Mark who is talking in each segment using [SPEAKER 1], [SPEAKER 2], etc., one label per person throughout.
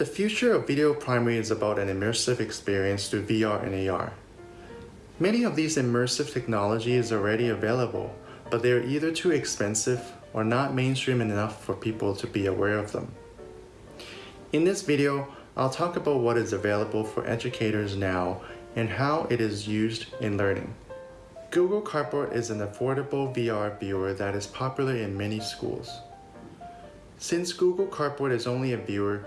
[SPEAKER 1] The future of video primary is about an immersive experience through VR and AR. Many of these immersive technology is already available, but they are either too expensive or not mainstream enough for people to be aware of them. In this video, I'll talk about what is available for educators now and how it is used in learning. Google Cardboard is an affordable VR viewer that is popular in many schools. Since Google Cardboard is only a viewer,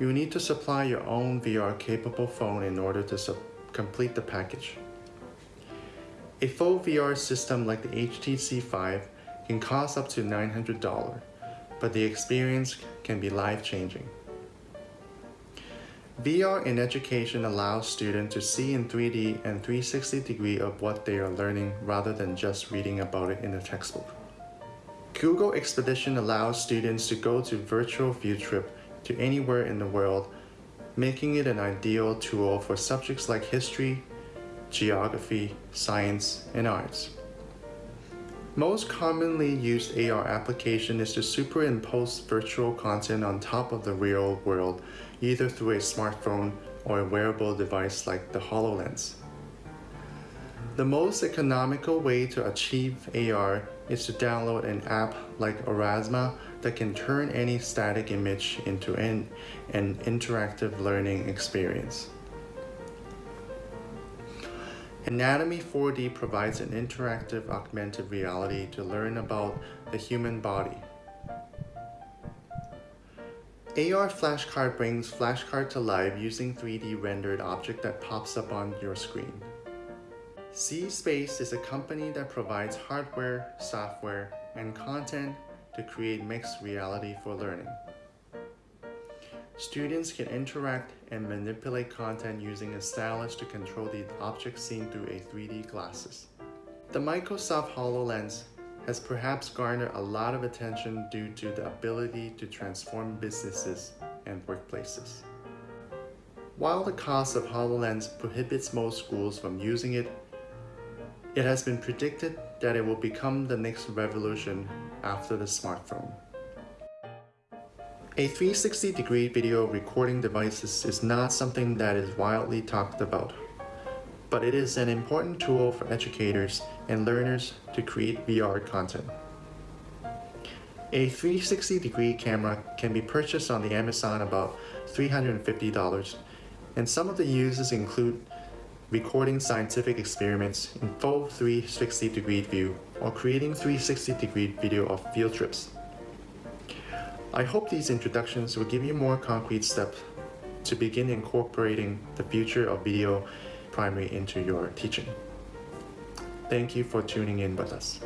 [SPEAKER 1] you need to supply your own VR-capable phone in order to complete the package. A full VR system like the HTC Vive can cost up to $900, but the experience can be life-changing. VR in education allows students to see in 3D and 360 degree of what they are learning rather than just reading about it in a textbook. Google Expedition allows students to go to virtual field trip to anywhere in the world, making it an ideal tool for subjects like history, geography, science, and arts. Most commonly used AR application is to superimpose virtual content on top of the real world, either through a smartphone or a wearable device like the HoloLens. The most economical way to achieve AR is to download an app like Aurasma that can turn any static image into an, an interactive learning experience. Anatomy 4D provides an interactive augmented reality to learn about the human body. AR Flashcard brings flashcard to life using 3D rendered object that pops up on your screen. zSpace is a company that provides hardware, software, and content to create mixed reality for learning. Students can interact and manipulate content using a stylus to control the object seen through a 3D glasses. The Microsoft HoloLens has perhaps garnered a lot of attention due to the ability to transform businesses and workplaces. While the cost of HoloLens prohibits most schools from using it, it has been predicted that it will become the next revolution after the smartphone. A 360 degree video recording device is not something that is widely talked about, but it is an important tool for educators and learners to create VR content. A 360 degree camera can be purchased on the Amazon about $350 and some of the uses include recording scientific experiments in full 360 degree view or creating 360 degree video of field trips. I hope these introductions will give you more concrete steps to begin incorporating the future of video primary into your teaching. Thank you for tuning in with us.